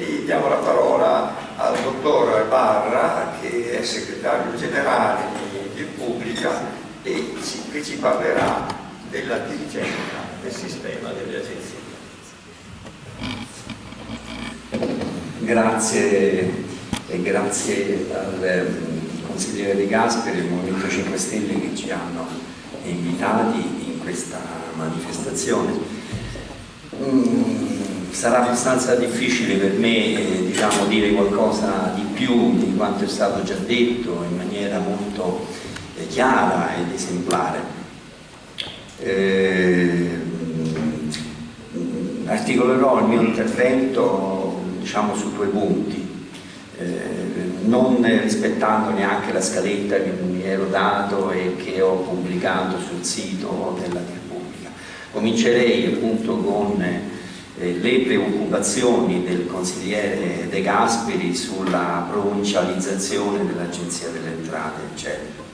E diamo la parola al dottor Barra, che è segretario generale di, Pubblica e ci, che ci parlerà della dirigenza del sistema delle agenzie. Grazie e grazie al ehm, consigliere De Gasperi e al Movimento 5 Stelle che ci hanno invitati in questa manifestazione. Mm, sarà abbastanza difficile per me eh, diciamo, dire qualcosa di più di quanto è stato già detto in maniera molto eh, chiara ed esemplare. Eh, articolerò il mio intervento diciamo, su due punti eh, non rispettando neanche la scaletta che mi ero dato e che ho pubblicato sul sito della Repubblica. Comincerei appunto con eh, le preoccupazioni del consigliere De Gasperi sulla provincializzazione dell'Agenzia delle Entrate, eccetera.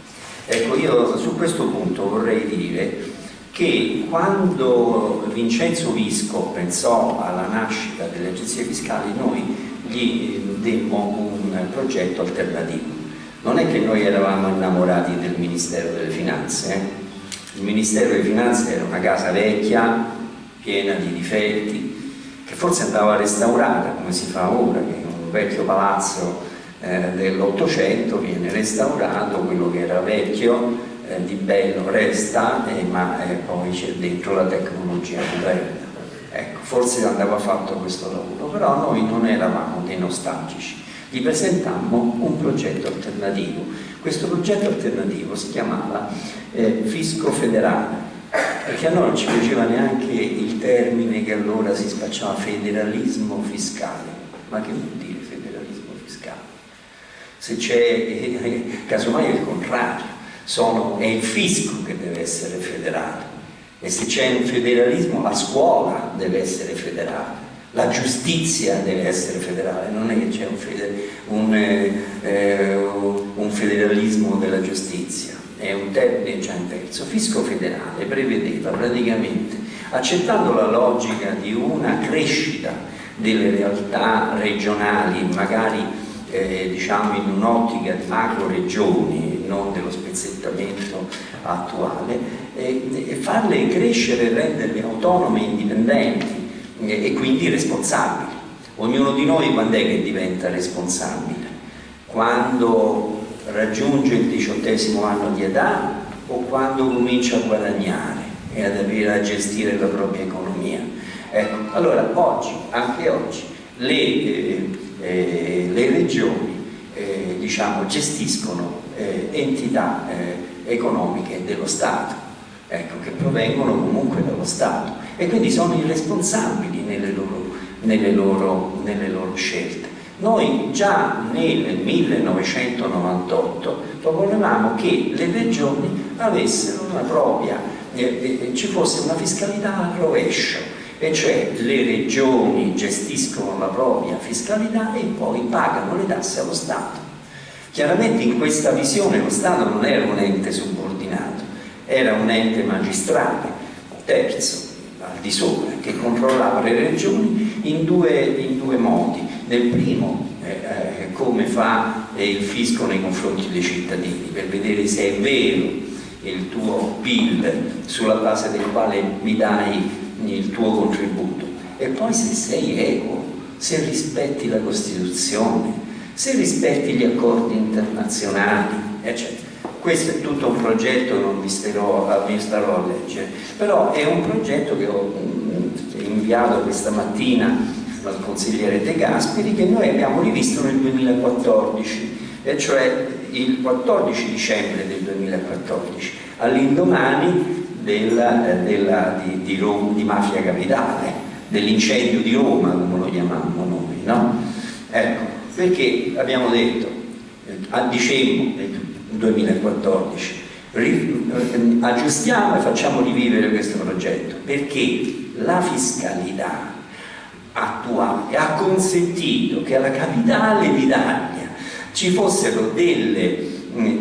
Ecco, io su questo punto vorrei dire che quando Vincenzo Visco pensò alla nascita delle agenzie fiscali noi gli demmo un progetto alternativo. Non è che noi eravamo innamorati del Ministero delle Finanze, eh? il Ministero delle Finanze era una casa vecchia, piena di difetti, che forse andava restaurata come si fa ora, che un vecchio palazzo eh, dell'Ottocento viene restaurato, quello che era vecchio eh, di bello resta, eh, ma eh, poi c'è dentro la tecnologia moderna. Ecco, forse andava fatto questo lavoro, però noi non eravamo dei nostalgici, gli presentammo un progetto alternativo. Questo progetto alternativo si chiamava eh, Fisco Federale, perché a noi non ci piaceva neanche il termine che allora si spacciava federalismo fiscale. Ma che vuol dire federalismo fiscale? Se c'è, eh, casomai è il contrario, sono, è il fisco che deve essere federale e se c'è un federalismo la scuola deve essere federale, la giustizia deve essere federale, non è che c'è un, feder un, eh, un, federalismo della giustizia, è un termine già in terzo. Fisco federale prevedeva praticamente, accettando la logica di una crescita delle realtà regionali, magari eh, diciamo in un'ottica di macro regioni, non dello spezzettamento attuale, e, e farle crescere e renderle autonome indipendenti e, e quindi responsabili. Ognuno di noi quando è che diventa responsabile? Quando raggiunge il diciottesimo anno di età o quando comincia a guadagnare e ad avere a gestire la propria economia. Ecco, allora oggi, anche oggi, le, eh, eh, le regioni eh, diciamo, gestiscono eh, entità eh, economiche dello Stato ecco, che provengono comunque dallo Stato e quindi sono irresponsabili nelle loro, nelle loro, nelle loro scelte. Noi già nel 1998 proponevamo che le regioni avessero una propria, eh, eh, ci fosse una fiscalità al rovescio, e cioè le regioni gestiscono la propria fiscalità e poi pagano le tasse allo Stato. Chiaramente in questa visione lo Stato non era un ente subordinato, era un ente magistrale, terzo, al di sopra, che controllava le regioni in due, in due modi. Nel primo, eh, eh, come fa il fisco nei confronti dei cittadini, per vedere se è vero il tuo PIL sulla base del quale mi dai il tuo contributo. E poi se sei equo, se rispetti la Costituzione, se rispetti gli accordi internazionali, eccetera. Questo è tutto un progetto, non vi starò, vi starò a leggere, però è un progetto che ho mm, inviato questa mattina al consigliere De Gasperi che noi abbiamo rivisto nel 2014, e cioè il 14 dicembre del 2014, all'indomani della, di, di, di, Mafia Capitale, dell'incendio di Roma, come lo chiamavamo noi, no? Ecco, perché abbiamo detto, eh, a dicembre 2014. Eh, aggiustiamo e facciamo rivivere questo progetto perché la fiscalità attuale ha consentito che alla capitale d'Italia ci fossero delle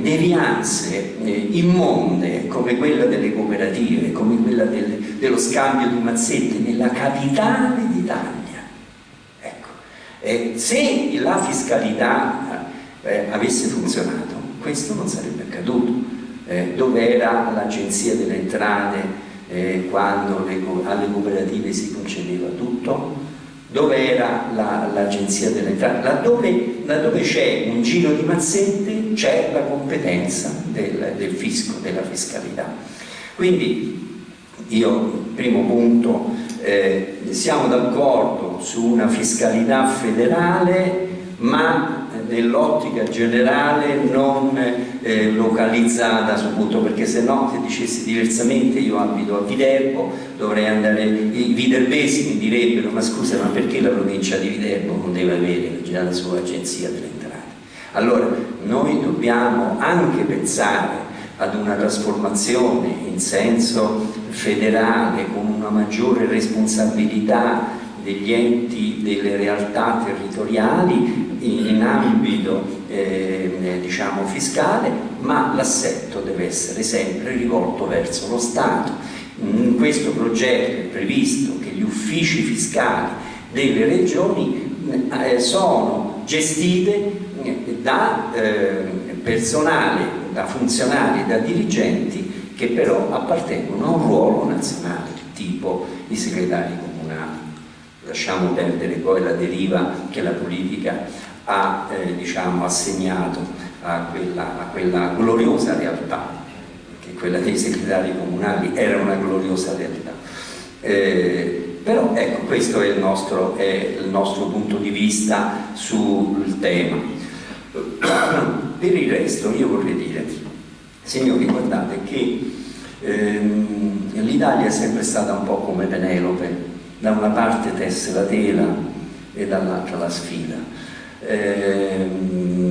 devianze eh, immonde come quella delle cooperative, come quella del, dello scambio di mazzette nella capitale d'Italia. Ecco. Eh, se la fiscalità eh, avesse funzionato, questo non sarebbe accaduto. Eh, dove era l'agenzia delle entrate eh, quando le, alle cooperative si concedeva tutto? Dove era l'agenzia la, delle entrate? Laddove, laddove c'è un giro di mazzette c'è la competenza del, del fisco, della fiscalità. Quindi io, primo punto, eh, siamo d'accordo su una fiscalità federale ma nell'ottica generale non eh, localizzata sul punto perché se no se dicessi diversamente io abito a Viterbo dovrei andare i viterbesi mi direbbero ma scusa ma perché la provincia di Viterbo non deve avere la sua agenzia entrate allora noi dobbiamo anche pensare ad una trasformazione in senso federale con una maggiore responsabilità degli enti, delle realtà territoriali in ambito eh, diciamo fiscale, ma l'assetto deve essere sempre rivolto verso lo Stato. In questo progetto è previsto che gli uffici fiscali delle regioni eh, sono gestite eh, da eh, personale, da funzionari, da dirigenti che però appartengono a un ruolo nazionale, tipo i segretari. Lasciamo perdere poi la deriva che la politica ha eh, diciamo, assegnato a quella, a quella gloriosa realtà, che quella dei segretari comunali era una gloriosa realtà. Eh, però ecco, questo è il, nostro, è il nostro punto di vista sul tema. Per il resto io vorrei dire, signori, guardate che ehm, l'Italia è sempre stata un po' come Penelope, da una parte tesse la tela e dall'altra la sfida. Ehm,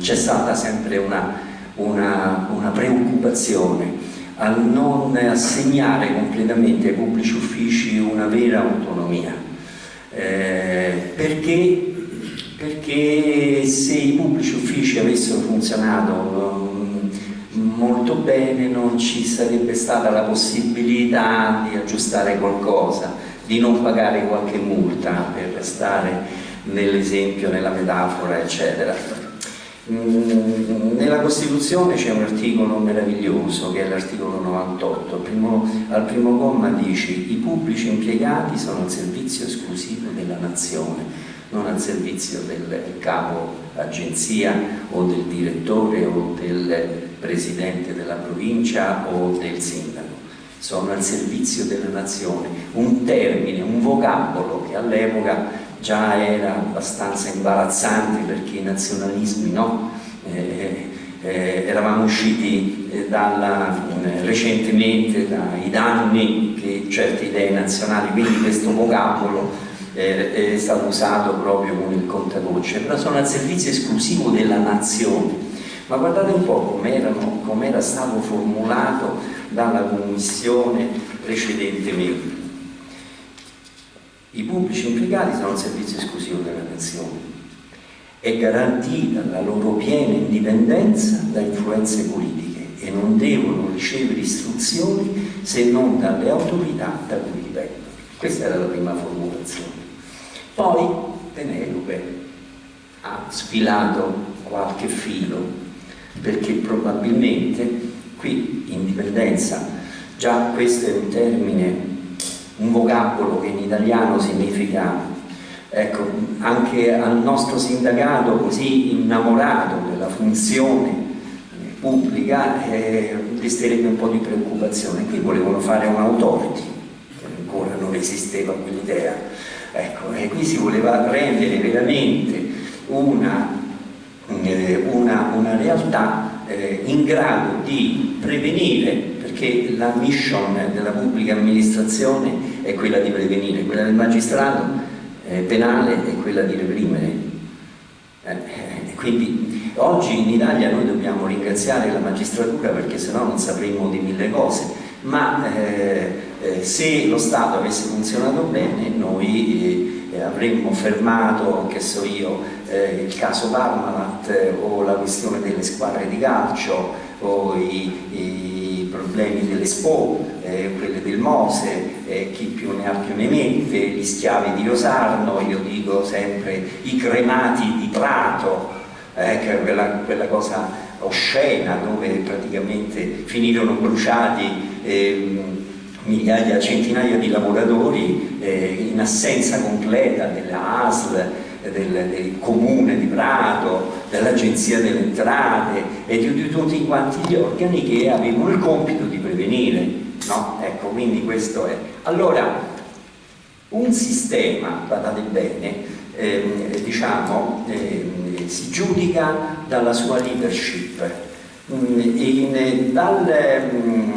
C'è stata sempre una, una, una preoccupazione a non assegnare completamente ai pubblici uffici una vera autonomia, eh, perché? Perché se i pubblici uffici avessero funzionato mm, molto bene non ci sarebbe stata la possibilità di aggiustare qualcosa, di non pagare qualche multa per restare nell'esempio, nella metafora, eccetera. Mm, nella Costituzione c'è un articolo meraviglioso che è l'articolo 98, al primo, al primo comma dice i pubblici impiegati sono al servizio esclusivo della nazione non al servizio del capo agenzia o del direttore o del presidente della provincia o del sindaco, sono al servizio della nazione, un termine, un vocabolo che all'epoca già era abbastanza imbarazzante perché i nazionalismi no? Eh, eh, eravamo usciti eh, dalla, eh, recentemente dai danni che certe idee nazionali, quindi questo vocabolo eh, è stato usato proprio con il contagocce, però sono al servizio esclusivo della nazione. Ma guardate un po' com'era com stato formulato dalla commissione precedentemente. I pubblici impiegati sono al servizio esclusivo della nazione. È garantita la loro piena indipendenza da influenze politiche e non devono ricevere istruzioni se non dalle autorità da cui dipendono. Questa era la prima formulazione. Poi Penelope ha sfilato qualche filo perché probabilmente qui indipendenza, già questo è un termine, un vocabolo che in italiano significa ecco, anche al nostro sindacato così innamorato della funzione pubblica eh, un po' di preoccupazione. Qui volevano fare un'autority, che ancora non esisteva quell'idea Ecco, e qui si voleva rendere veramente una, eh, una, una realtà eh, in grado di prevenire, perché la mission della pubblica amministrazione è quella di prevenire, quella del magistrato eh, penale è quella di reprimere. Eh, eh, quindi oggi in Italia noi dobbiamo ringraziare la magistratura perché sennò non sapremmo di mille cose ma eh, eh, se lo Stato avesse funzionato bene noi eh, avremmo fermato, che so io, eh, il caso Parmalat eh, o la questione delle squadre di calcio o i, i problemi dell'Expo, eh, quelle del Mose eh, chi più ne ha più ne mette, gli schiavi di Rosarno, io dico sempre i cremati di Prato, eh, quella, quella cosa oscena dove praticamente finirono bruciati eh, migliaia, centinaia di lavoratori eh, in assenza completa della ASL, del, del, comune di Prato, dell'agenzia delle entrate e di, di, tutti quanti gli organi che avevano il compito di prevenire. No? Ecco, quindi questo è. Allora, un sistema, guardate bene, eh, diciamo, eh, si giudica dalla sua leadership. Mm, in, dagli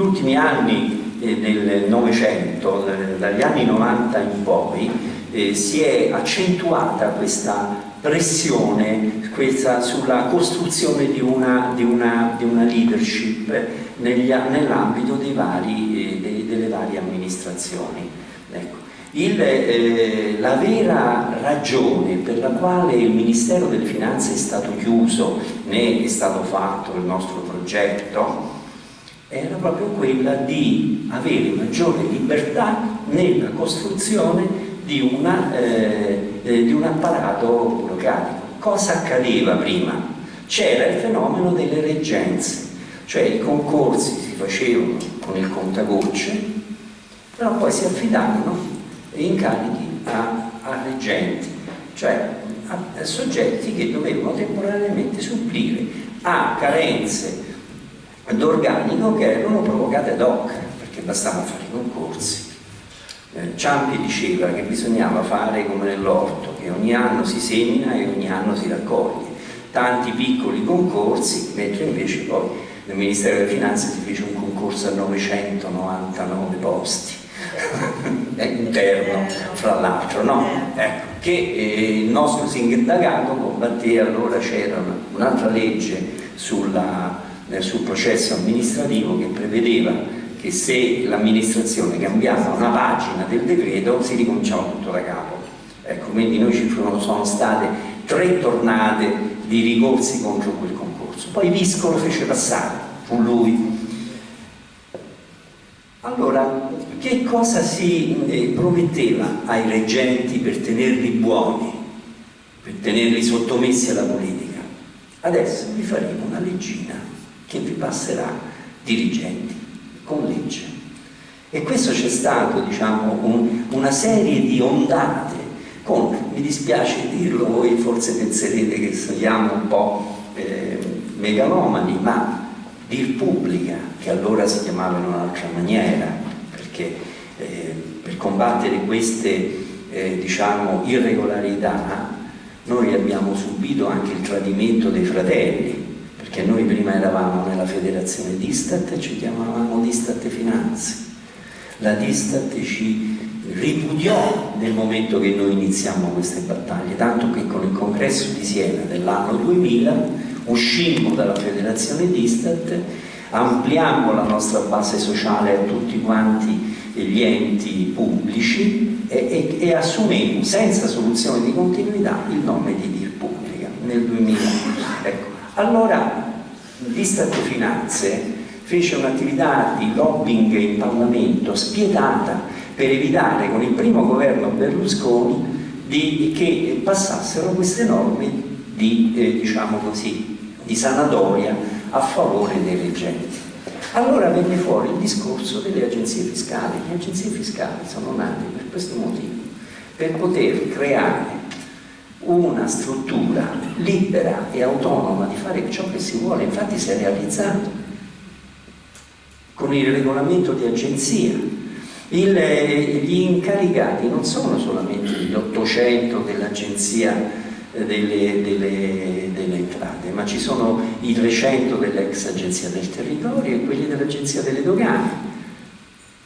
mm, ultimi anni eh, del Novecento, dagli anni 90 in poi, eh, si è accentuata questa pressione questa, sulla costruzione di una, di una, di una leadership nell'ambito eh, delle varie amministrazioni. Ecco. Il, eh, la vera ragione per la quale il Ministero delle Finanze è stato chiuso, né è stato fatto il nostro progetto, era proprio quella di avere maggiore libertà nella costruzione di, una, eh, eh, di un apparato burocratico. Cosa accadeva prima? C'era il fenomeno delle reggenze, cioè i concorsi si facevano con il contagocce, però poi si affidavano incarichi a, a reggenti, cioè a, a soggetti che dovevano temporaneamente supplire a carenze d'organico che erano provocate ad hoc, perché bastava fare i concorsi. Eh, Ciampi diceva che bisognava fare come nell'orto, che ogni anno si semina e ogni anno si raccoglie, tanti piccoli concorsi, mentre invece poi nel Ministero delle Finanze si fece un concorso a 999 posti interno fra l'altro no? ecco, che eh, il nostro sindagato combatteva allora c'era un'altra legge sulla, sul processo amministrativo che prevedeva che se l'amministrazione cambiava una pagina del decreto si ricominciava tutto da capo. Ecco, quindi noi ci furono, sono state tre tornate di ricorsi contro quel concorso. Poi Visco lo fece passare fu lui. Allora, che cosa si eh, prometteva ai reggenti per tenerli buoni, per tenerli sottomessi alla politica? Adesso vi faremo una leggina che vi passerà dirigenti con legge. E questo c'è stato, diciamo, un, una serie di ondate con, mi dispiace dirlo, voi forse penserete che siamo un po' eh, megalomani, ma dir pubblica, che allora si chiamava in un'altra maniera, perché eh, per combattere queste eh, diciamo, irregolarità noi abbiamo subito anche il tradimento dei fratelli, perché noi prima eravamo nella federazione Distat e ci chiamavamo Distat Finanze. La Distat ci ripudiò nel momento che noi iniziamo queste battaglie, tanto che con il congresso di Siena dell'anno 2000 uscimmo dalla federazione Distat, ampliammo la nostra base sociale a tutti quanti gli enti pubblici e, e, e assumemmo senza soluzione di continuità il nome di Dir Pubblica nel 2000. Ecco. Allora l'Istat Finanze fece un'attività di lobbying in Parlamento spietata per evitare con il primo governo Berlusconi di, che passassero queste norme di, eh, diciamo così, di sanatoria a favore dei reggenti. Allora venne fuori il discorso delle agenzie fiscali. Le agenzie fiscali sono nate per questo motivo, per poter creare una struttura libera e autonoma di fare ciò che si vuole, infatti si è realizzato con il regolamento di agenzia. Il, eh, gli incaricati non sono solamente gli 800 dell'agenzia delle, delle, delle, entrate, ma ci sono i 300 dell'ex Agenzia del Territorio e quelli dell'Agenzia delle Dogane.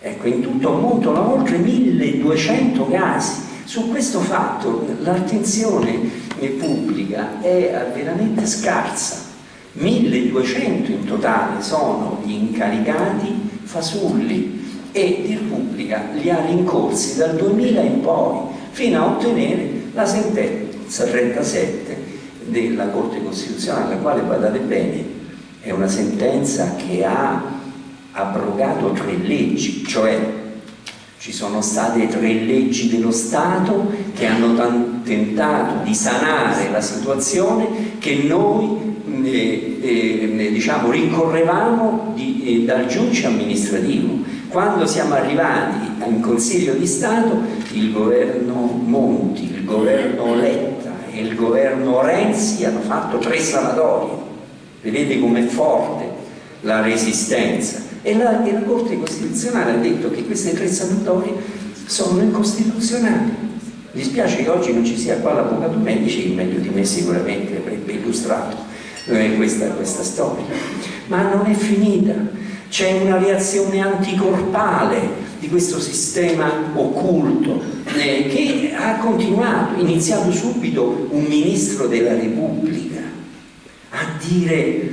Ecco, in tutto ammontano oltre 1200 casi. Su questo fatto l'attenzione pubblica è veramente scarsa. 1200 in totale sono gli incaricati fasulli e di Repubblica li ha rincorsi dal 2000 in poi fino a ottenere la sentenza 37 della Corte Costituzionale, la quale, guardate bene, è una sentenza che ha abrogato tre leggi, cioè ci sono state tre leggi dello Stato che hanno tentato di sanare la situazione che noi eh, eh, diciamo, rincorrevamo di, eh, dal giudice amministrativo. Quando siamo arrivati in Consiglio di Stato il governo Monti, il governo Letta e il governo Renzi hanno fatto tre sanatorie. Vedete com'è forte la resistenza e la, e la Corte Costituzionale ha detto che queste tre sanatorie sono incostituzionali. Mi spiace che oggi non ci sia qua l'avvocato medici, che meglio di me sicuramente avrebbe illustrato eh, questa, questa storia. Ma non è finita, c'è una reazione anticorpale di questo sistema occulto eh, che ha continuato, iniziato subito un ministro della Repubblica a dire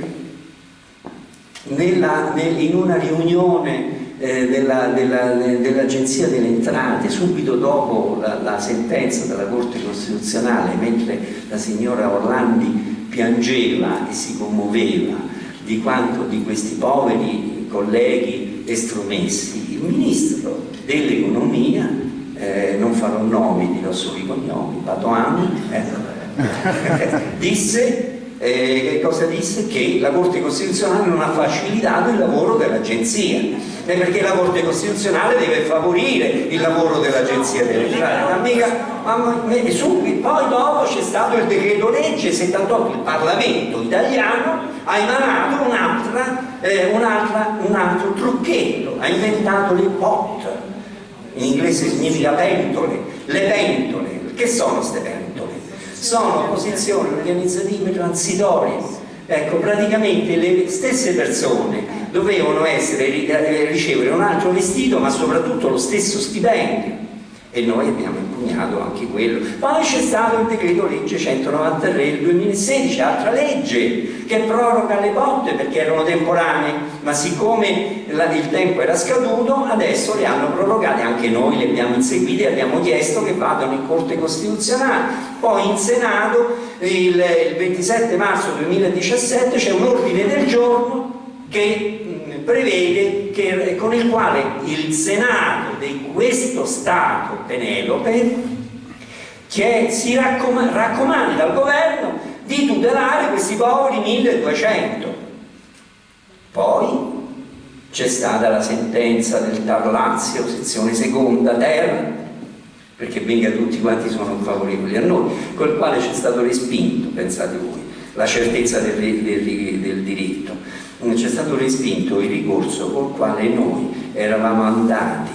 nella, nel, in una riunione eh, dell'Agenzia dell delle Entrate, subito dopo la, la, sentenza della Corte Costituzionale, mentre la signora Orlandi piangeva e si commuoveva di quanto di questi poveri colleghi estromessi, il Ministro dell'Economia, eh, non farò nomi, dirò solo i cognomi, Patoani, eh, disse eh, che cosa disse? Che la Corte Costituzionale non ha facilitato il lavoro dell'Agenzia. Eh, perché la Corte Costituzionale deve favorire il lavoro dell'Agenzia delle entrate poi dopo c'è stato il decreto legge 78 il Parlamento italiano ha emanato un, eh, un, un altro trucchetto. Ha inventato le pot. In inglese significa pentole. Le pentole. Che sono queste pentole? Sono posizioni organizzative transitorie. Ecco, praticamente le stesse persone dovevano essere, ricevere un altro vestito ma soprattutto lo stesso stipendio e noi abbiamo impugnato anche quello. Poi c'è stato il decreto legge 193 del 2016, altra legge che proroga le botte perché erano temporanee, ma siccome il tempo era scaduto adesso le hanno prorogate, anche noi le abbiamo inseguite e abbiamo chiesto che vadano in Corte Costituzionale. Poi in Senato il, il 27 marzo 2017 c'è un ordine del giorno che prevede che, con il quale il Senato di questo Stato Penelope che si raccomanda, raccomanda al governo di tutelare questi poveri 1200 poi c'è stata la sentenza del Tar Lazio, sezione seconda, terra perché venga tutti quanti sono favorevoli a noi, col quale c'è stato respinto, pensate voi, la certezza del, del, del diritto c'è stato respinto il ricorso col quale noi eravamo andati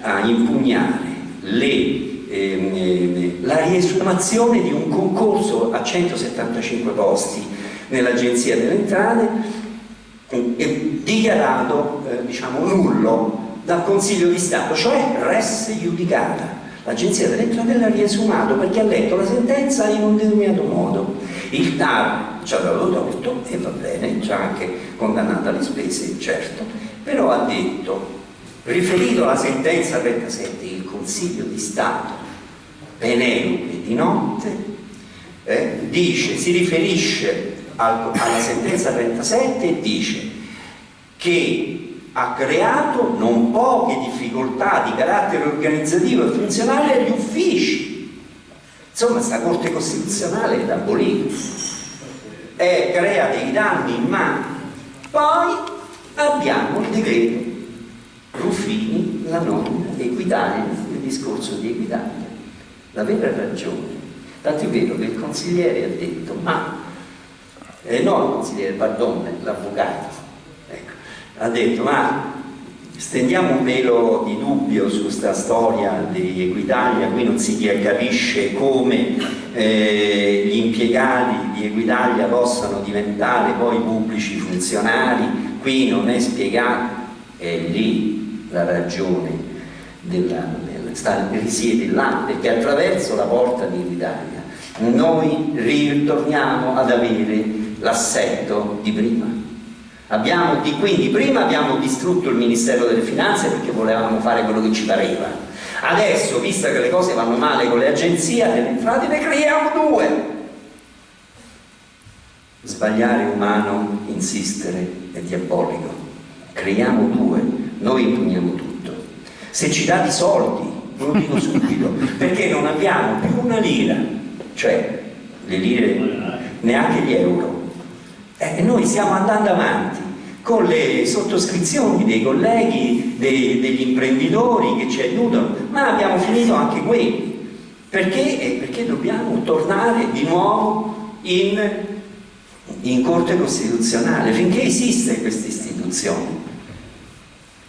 a impugnare le, ehm, la riesumazione di un concorso a 175 posti nell'Agenzia delle Entrate eh, dichiarato eh, diciamo, nullo dal Consiglio di Stato, cioè res giudicata. L'Agenzia delle Entrate l'ha riesumato perché ha letto la sentenza in un determinato modo. Il TAR ci ha dato torto e va bene, ci ha anche condannato alle spese, certo, però ha detto, riferito alla sentenza 37, il Consiglio di Stato, Penelope di notte, eh, dice, si riferisce al, alla sentenza 37 e dice che ha creato non poche difficoltà di carattere organizzativo e funzionale agli uffici. Insomma, sta Corte Costituzionale da abolire e crea dei danni immani. Poi abbiamo il decreto Ruffini, la nomina Equitalia, il discorso di Equitalia. La vera ragione, tanto è vero che il consigliere ha detto, ma, eh, no il consigliere, pardon, l'avvocato, ecco, ha detto, ma stendiamo un velo di dubbio su questa storia di Equitalia, qui non si capisce come eh, gli impiegati di Equitalia possano diventare poi pubblici funzionari, qui non è spiegato, è lì la ragione della, della, sta, risiede là, perché attraverso la porta di Equitalia noi ritorniamo ad avere l'assetto di prima Abbiamo, quindi prima abbiamo distrutto il Ministero delle Finanze perché volevamo fare quello che ci pareva. Adesso, visto che le cose vanno male con le agenzie delle entrate, ne creiamo due. Sbagliare umano, insistere è diabolico. creiamo due, noi impugniamo tutto. Se ci date i soldi, ve lo dico subito, perché non abbiamo più una lira, cioè le lire, neanche gli euro. E noi stiamo andando avanti con le sottoscrizioni dei colleghi, dei, degli imprenditori che ci aiutano, ma abbiamo finito anche quelli. Perché? Perché dobbiamo tornare di nuovo in, in Corte Costituzionale, finché esiste questa istituzione.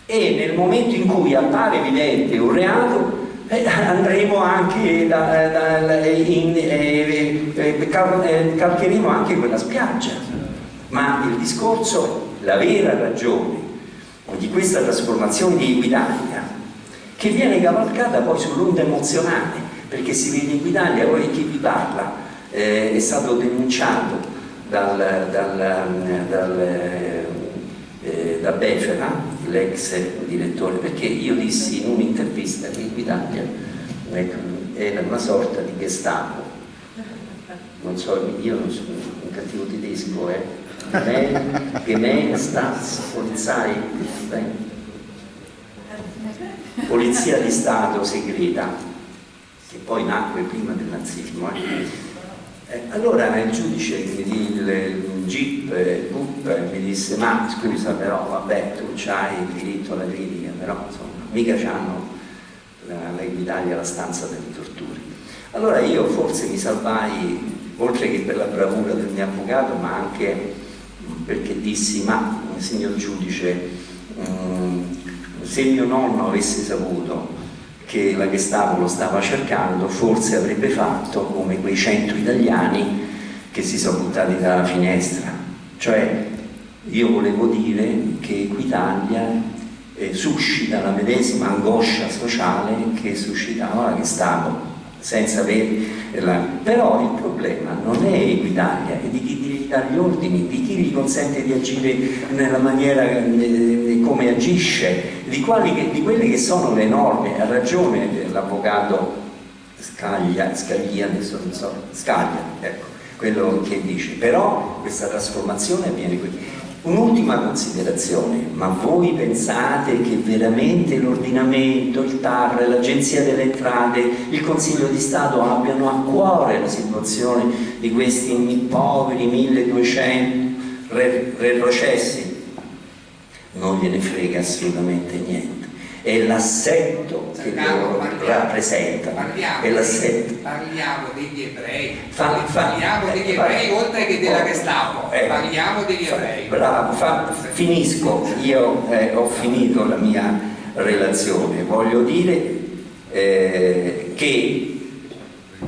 E nel momento in cui appare evidente un reato, eh, andremo anche da, da, in, eh, eh, eh, calcheremo anche quella spiaggia. Ma il discorso la vera ragione di questa trasformazione di Equitalia che viene cavalcata poi sull'onda emozionale perché si vede in Equitalia, poi chi vi parla eh, è stato denunciato dal, dal, dal, eh, da Befera, l'ex direttore, perché io dissi in un'intervista che Equitalia ecco, era una sorta di Gestapo. Non so, io non sono un cattivo tedesco, eh Gemeinstats, Polizei, Polizia di Stato segreta, che poi nacque prima del nazismo. Eh. Eh, allora il giudice, il, GIP, il GUP, mi disse ma scusa però vabbè tu hai il diritto alla critica, però insomma mica c'hanno la, Italia la stanza delle torture. Allora io forse mi salvai, oltre che per la bravura del mio avvocato, ma anche perché dissi ma signor giudice um, se mio nonno avesse saputo che la Gestapo lo stava cercando forse avrebbe fatto come quei cento italiani che si sono buttati dalla finestra cioè io volevo dire che Equitalia eh, suscita la medesima angoscia sociale che suscitava la Gestapo senza averla. Però il problema non è Equitalia, è di chi gli dà gli ordini, di chi gli consente di agire nella maniera eh, come agisce, di, quali, di, quelle che sono le norme. Ha ragione l'avvocato Scaglia, Scaglia, adesso non so, Scaglia, ecco, quello che dice. Però questa trasformazione avviene qui. Un'ultima considerazione, ma voi pensate che veramente l'ordinamento, il TAR, l'Agenzia delle Entrate, il Consiglio di Stato abbiano a cuore la situazione di questi poveri 1200 retrocessi? Non gliene frega assolutamente niente è l'assetto che loro rappresentano. Parliamo, parliamo, degli ebrei, fa, parliamo degli ebrei oltre che della Gestapo, eh, parliamo degli ebrei. Bravo, fa, finisco, io eh, ho finito la mia relazione, voglio dire eh, che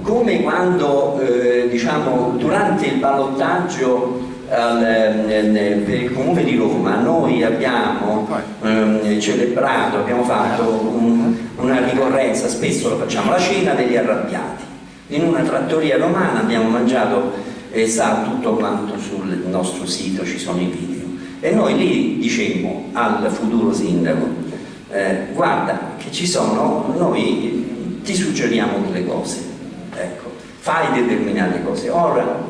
come quando eh, diciamo, durante il ballottaggio al, per il comune di Roma noi abbiamo ehm, celebrato, abbiamo fatto un, una ricorrenza, spesso lo facciamo, la cena degli arrabbiati. In una trattoria romana abbiamo mangiato e sa tutto quanto sul nostro sito, ci sono i video. E noi lì dicemmo al futuro sindaco, eh, guarda che ci sono, noi ti suggeriamo delle cose, ecco, fai determinate cose. Ora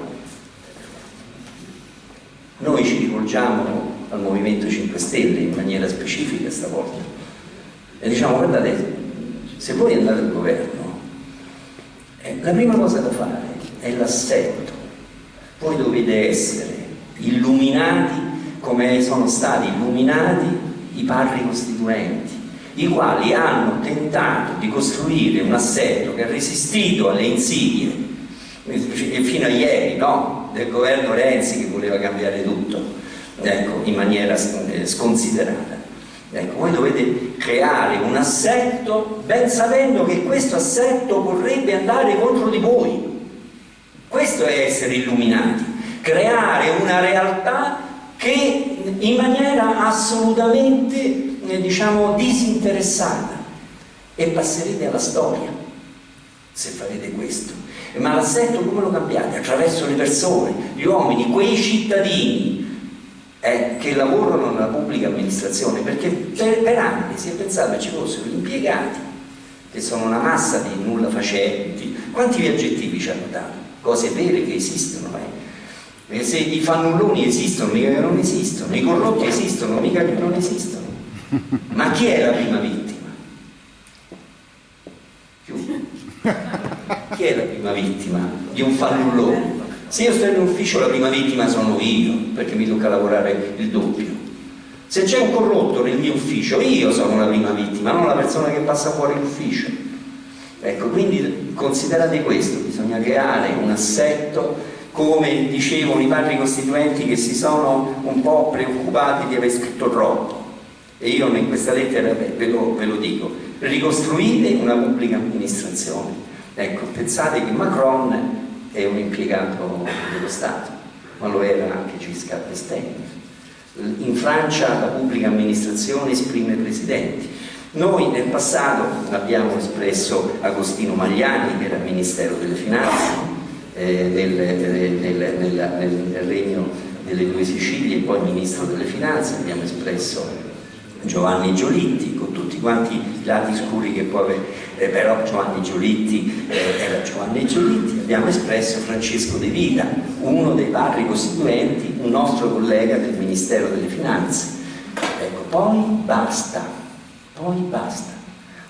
noi ci rivolgiamo al Movimento 5 Stelle in maniera specifica stavolta e diciamo guardate, se voi andate al governo, eh, la prima cosa da fare è l'assetto. Voi dovete essere illuminati come sono stati illuminati i padri costituenti, i quali hanno tentato di costruire un assetto che ha resistito alle insidie fino a ieri, no? Del governo Renzi che voleva cambiare tutto ecco, in maniera eh, sconsiderata. Ecco, voi dovete creare un assetto ben sapendo che questo assetto vorrebbe andare contro di voi. Questo è essere illuminati, creare una realtà che in maniera assolutamente eh, diciamo disinteressata e passerete alla storia se farete questo ma l'assetto come lo cambiate? Attraverso le persone, gli uomini, quei cittadini eh, che lavorano nella pubblica amministrazione, perché per, per anni si è pensato che ci fossero gli impiegati, che sono una massa di nulla facenti. Quanti aggettivi ci hanno dato? Cose vere che esistono, eh? Se i fannulloni esistono, mica che non esistono, i corrotti esistono, mica che non esistono. Ma chi è la prima vittima? Chi è la prima vittima di un fannullone? Se io sto in ufficio la prima vittima sono io, perché mi tocca lavorare il doppio. Se c'è un corrotto nel mio ufficio, io sono la prima vittima, non la persona che passa fuori l'ufficio. Ecco, quindi considerate questo, bisogna creare un assetto, come dicevano i padri costituenti che si sono un po' preoccupati di aver scritto troppo. E io in questa lettera ve lo, ve lo dico, ricostruite una pubblica amministrazione. Ecco, pensate che Macron è un impiegato dello Stato, ma lo era anche Giscard d'Estaing. In Francia la pubblica amministrazione esprime presidenti. Noi nel passato abbiamo espresso Agostino Magliani, che era Ministero delle Finanze, eh, nel, nel, nel, nel regno delle due Sicilie poi Ministro delle Finanze, abbiamo espresso Giovanni Giolitti quanti i lati scuri che può avere. Eh, però Giovanni Giolitti eh, era Giovanni Giolitti abbiamo espresso Francesco De Vita uno dei padri costituenti un nostro collega del Ministero delle Finanze. Ecco, poi basta poi basta.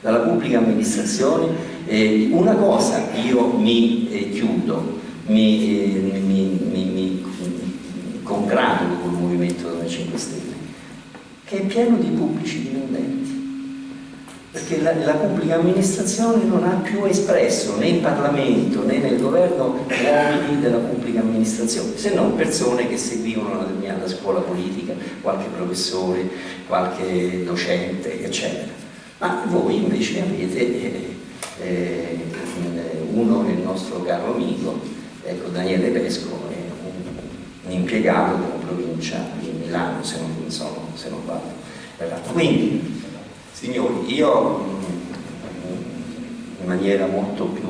Dalla pubblica amministrazione eh, una cosa io mi eh, chiudo mi, eh, mi, mi, mi congratulo col Movimento 5 Stelle che è pieno di pubblici dipendenti perché la, la, pubblica amministrazione non ha più espresso né in Parlamento né nel governo uomini della pubblica amministrazione, se non persone che seguivano una determinata scuola politica, qualche professore, qualche docente, eccetera. Ma voi invece avete eh, eh, uno il nostro caro amico, ecco Daniele Pesco, un, un impiegato della provincia di Milano, se non, so, se non vado. Quindi, signori, io in maniera molto più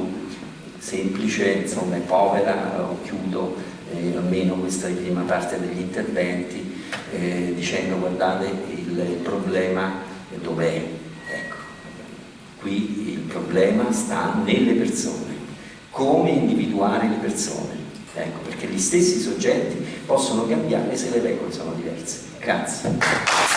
semplice insomma, e povera chiudo eh, almeno questa prima parte degli interventi eh, dicendo guardate il, il problema dov'è? Ecco, qui il problema sta nelle persone. Come individuare le persone? Ecco, perché gli stessi soggetti possono cambiare se le regole sono diverse. Grazie